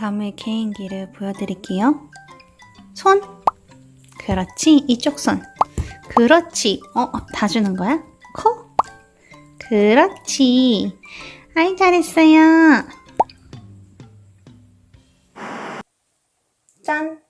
나무의 개인기를 보여드릴게요. 손. 그렇지. 이쪽 손. 그렇지. 어, 다 주는 거야? 코. 그렇지. 아이, 잘했어요. 짠!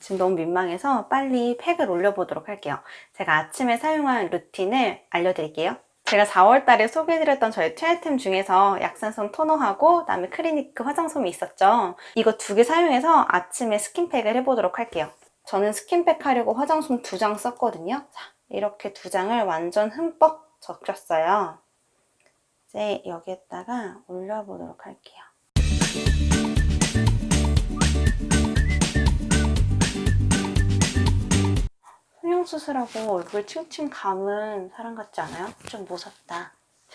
지금 너무 민망해서 빨리 팩을 올려보도록 할게요. 제가 아침에 사용한 루틴을 알려드릴게요. 제가 4월달에 소개해드렸던 저의 최애템 중에서 약산성 토너하고 그다음에 크리니크 화장솜이 있었죠. 이거 두 개 사용해서 아침에 스킨팩을 해보도록 할게요. 저는 스킨팩 하려고 화장솜 두 장 썼거든요. 자, 이렇게 두 장을 완전 흠뻑 적셨어요. 이제 여기에다가 올려보도록 할게요. 성형수술하고 얼굴 칭칭 감은 사람 같지 않아요? 좀 무섭다.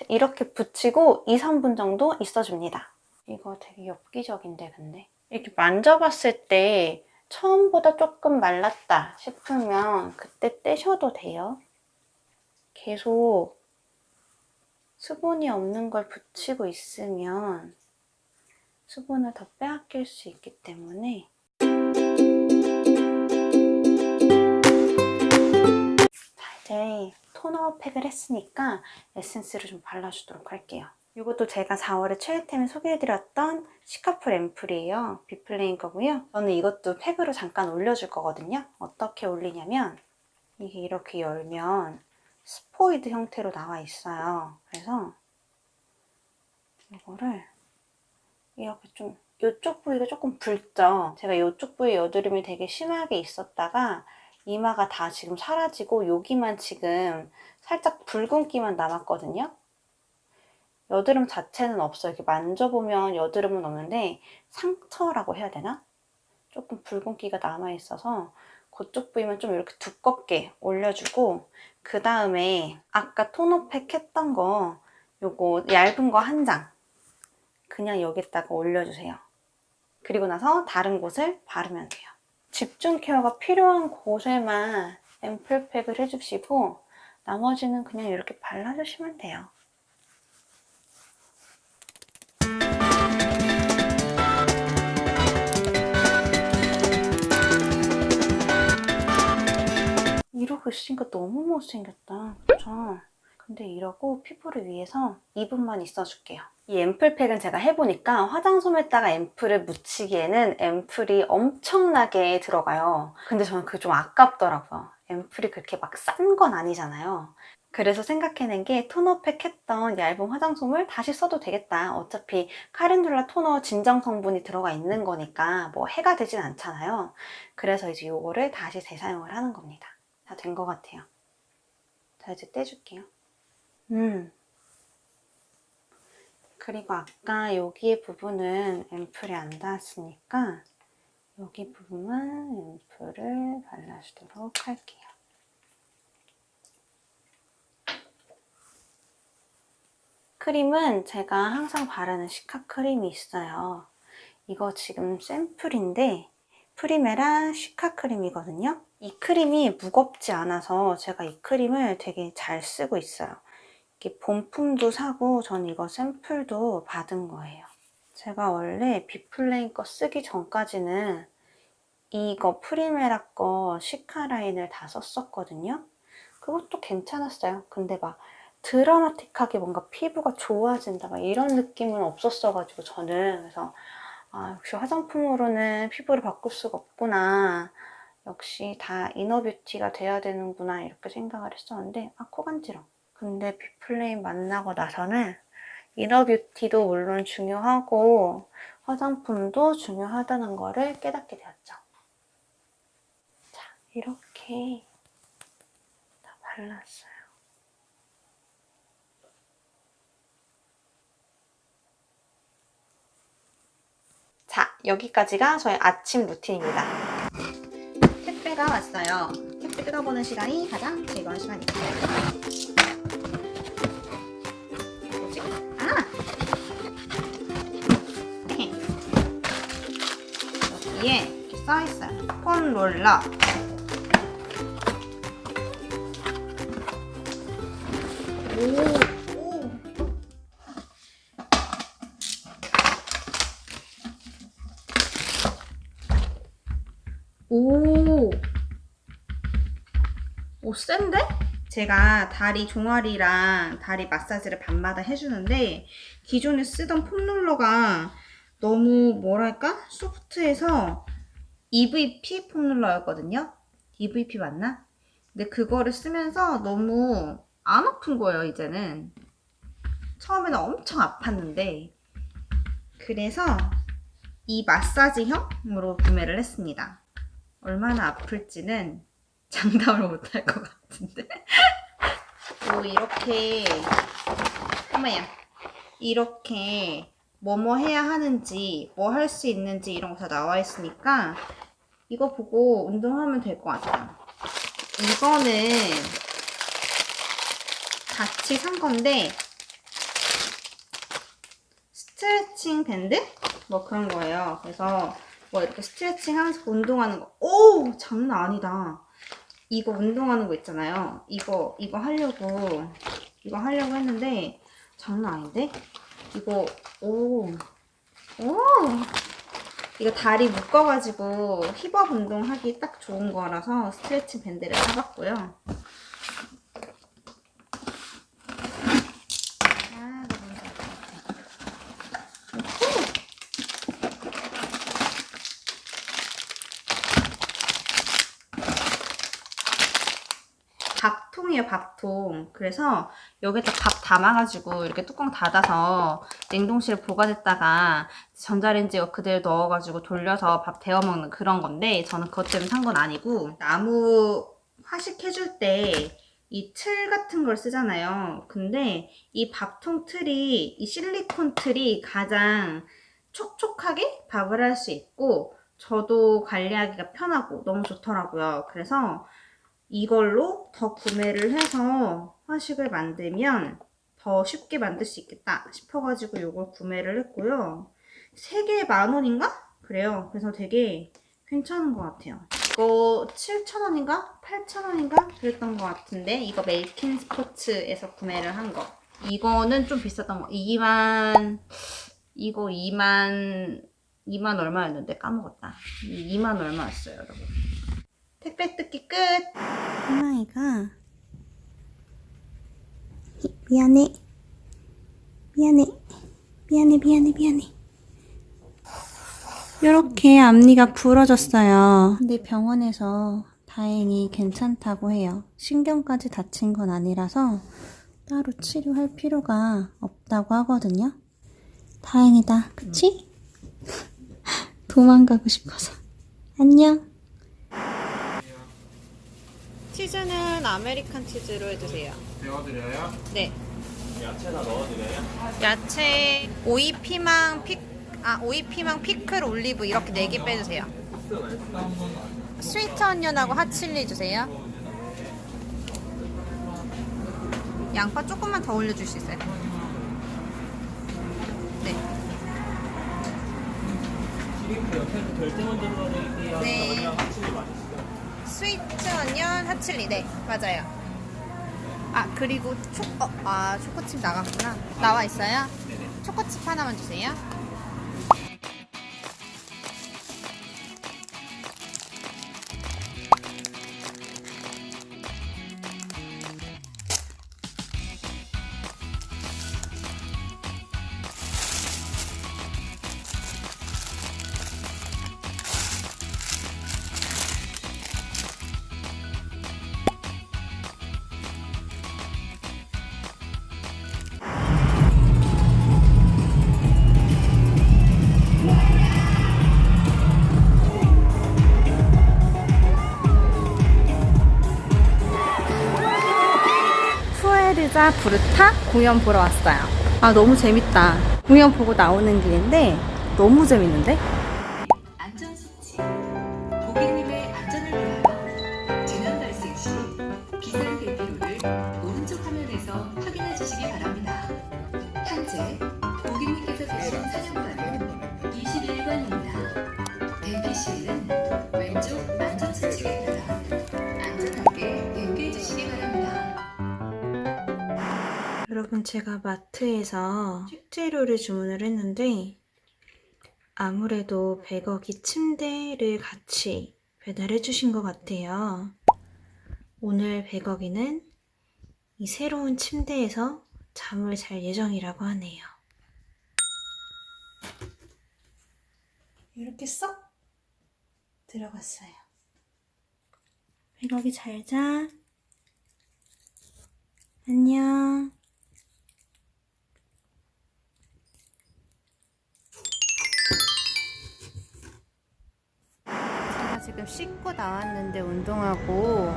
이렇게 붙이고 2, 3분 정도 있어줍니다. 이거 되게 엽기적인데 근데? 이렇게 만져봤을 때 처음보다 조금 말랐다 싶으면 그때 떼셔도 돼요. 계속 수분이 없는 걸 붙이고 있으면 수분을 더 빼앗길 수 있기 때문에 이제 토너 팩을 했으니까 에센스를 좀 발라주도록 할게요. 이것도 제가 4월에 최애템을 소개해드렸던 시카풀 앰플이에요. 비플레인 거고요. 저는 이것도 팩으로 잠깐 올려줄 거거든요. 어떻게 올리냐면 이게 이렇게 열면 스포이드 형태로 나와 있어요. 그래서 이거를 이렇게 좀 이쪽 부위가 조금 붉죠? 제가 이쪽 부위 여드름이 되게 심하게 있었다가 이마가 다 지금 사라지고 여기만 지금 살짝 붉은기만 남았거든요. 여드름 자체는 없어요. 이렇게 만져보면 여드름은 없는데 상처라고 해야 되나? 조금 붉은기가 남아있어서 그쪽 부위만 좀 이렇게 두껍게 올려주고 그 다음에 아까 토너팩 했던 거 요거 얇은 거 한 장 그냥 여기다가 올려주세요. 그리고 나서 다른 곳을 바르면 돼요. 집중 케어가 필요한 곳에만 앰플팩을 해주시고 나머지는 그냥 이렇게 발라주시면 돼요. 이러고 있으니까 너무 못생겼다. 그쵸? 근데 이러고 피부를 위해서 2분만 있어줄게요. 이 앰플팩은 제가 해보니까 화장솜에다가 앰플을 묻히기에는 앰플이 엄청나게 들어가요. 근데 저는 그게 좀 아깝더라고요. 앰플이 그렇게 막 싼 건 아니잖아요. 그래서 생각해낸 게 토너팩 했던 얇은 화장솜을 다시 써도 되겠다. 어차피 카렌듈라 토너 진정 성분이 들어가 있는 거니까 뭐 해가 되진 않잖아요. 그래서 이제 이거를 다시 재사용을 하는 겁니다. 다 된 것 같아요. 자 이제 떼줄게요. 음. 그리고 아까 여기 부분은 앰플이 안 닿았으니까 여기 부분만 앰플을 발라주도록 할게요. 크림은 제가 항상 바르는 시카 크림이 있어요. 이거 지금 샘플인데 프리메라 cica 크림이거든요. 이 크림이 무겁지 않아서 제가 이 크림을 되게 잘 쓰고 있어요. 이렇게 본품도 사고 전 이거 샘플도 받은 거예요. 제가 원래 비플레인 거 쓰기 전까지는 이거 프리메라 거 cica 라인을 다 썼었거든요. 그것도 괜찮았어요. 근데 막 드라마틱하게 뭔가 피부가 좋아진다 막 이런 느낌은 없었어가지고 저는 그래서 아 역시 화장품으로는 피부를 바꿀 수가 없구나 역시 다 이너뷰티가 돼야 되는구나 이렇게 생각을 했었는데 아 코 간지러 근데 비플레임 만나고 나서는 이너뷰티도 물론 중요하고 화장품도 중요하다는 거를 깨닫게 되었죠 자 이렇게 다 발랐어요 자, 여기까지가 저의 아침 루틴입니다. 택배가 왔어요. 택배 뜯어보는 시간이 가장 즐거운 시간입니다. 여기에 써있어요. 폰 롤러. 오! 오, 오 센데? 제가 다리 종아리랑 다리 마사지를 밤마다 해주는데 기존에 쓰던 폼롤러가 너무 뭐랄까 소프트해서 EVP 폼롤러였거든요. EVP 맞나? 근데 그거를 쓰면서 너무 안 아픈 거예요 이제는. 처음에는 엄청 아팠는데 그래서 이 마사지형으로 구매를 했습니다. 얼마나 아플지는 장담을 못할 것 같은데. 또 이렇게 어머야 이렇게 뭐뭐 해야 하는지 뭐 할 수 있는지 이런 거 다 나와 있으니까 이거 보고 운동하면 될 것 같아요. 이거는 같이 산 건데 스트레칭 밴드? 뭐 그런 거예요. 그래서 뭐 이렇게 스트레칭 하면서 운동하는 거. 오! 장난 아니다. 이거 운동하는 거 있잖아요. 이거, 이거 하려고, 이거 하려고 했는데, 장난 아닌데? 이거, 오, 오! 이거 다리 묶어가지고 hip up 운동하기 딱 좋은 거라서 스트레칭 밴드를 사봤고요. 아. 밥통이에요, 밥통. 그래서 여기다 밥 담아가지고 이렇게 뚜껑 닫아서 냉동실에 보관했다가 전자레인지에 그대로 넣어가지고 돌려서 밥 데워 먹는 그런 건데 저는 그것 때문에 산 건 아니고 나무 화식 해줄 때 이 틀 같은 걸 쓰잖아요. 근데 이 밥통 틀이 이 실리콘 틀이 가장 촉촉하게 밥을 할 수 있고 저도 관리하기가 편하고 너무 좋더라고요. 그래서 이걸로 더 구매를 해서 화식을 만들면 더 쉽게 만들 수 있겠다 싶어가지고 이걸 구매를 했고요. 3개에 만원인가? 그래요. 그래서 되게 괜찮은 것 같아요. 이거 7,000원인가? 8,000원인가? 그랬던 것 같은데 이거 메이킨 스포츠에서 구매를 한 거. 이거는 좀 비쌌던 거. 2만 이거 2만 2만 얼마였는데 까먹었다. 2만 얼마였어요, 여러분. 택배 뜯기 끝. 엄마이가 미안해. 미안해. 미안해, 미안해, 미안해. 이렇게 앞니가 부러졌어요. 근데 병원에서 다행히 괜찮다고 해요. 신경까지 다친 건 아니라서 따로 치료할 필요가 없다고 하거든요. 다행이다. 그치? 도망가고 싶어서. 안녕. 치즈는 American 치즈로 해주세요. 데워드려요? 네. 야채나 넣어드려요? 야채, 오이, 피망, 피, 아, 오이, 피망, 피클, 올리브 이렇게 네 개 빼주세요. sweet onion하고 hot chili 주세요. 양파 조금만 더 올려줄 수 있어요? 네. 네. sweet onion, hot chili. 네, 맞아요. 아, 그리고 초, 어, 아, 초코칩 나갔구나. 나와 있어요? 초코칩 하나만 주세요. 푸에르자 부르타 공연 보러 왔어요. 아 너무 재밌다. 공연 보고 나오는 길인데 너무 재밌는데? 여러분 제가 마트에서 식재료를 주문을 했는데 아무래도 100억이 침대를 같이 배달해 주신 것 같아요. 오늘 백억이는 이 새로운 침대에서 잠을 잘 예정이라고 하네요. 이렇게 쏙 들어갔어요. 백억이 잘 자. 안녕. 지금 씻고 나왔는데 운동하고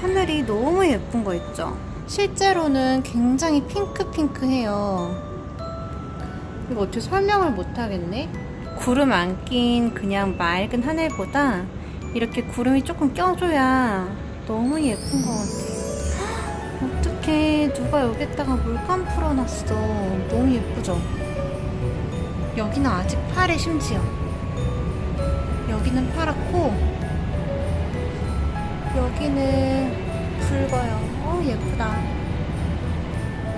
하늘이 너무 예쁜 거 있죠? 실제로는 굉장히 핑크핑크해요. 이거 어떻게 설명을 못 하겠네? 구름 안 낀 그냥 맑은 하늘보다 이렇게 구름이 조금 껴줘야 너무 예쁜 것 같아요. 어떡해. 누가 여기다가 물감 풀어놨어. 너무 예쁘죠? 여기는 아직 파래 심지어. 여기는 파랗고 여기는 붉어요. 어 예쁘다.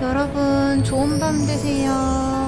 여러분 좋은 밤 되세요.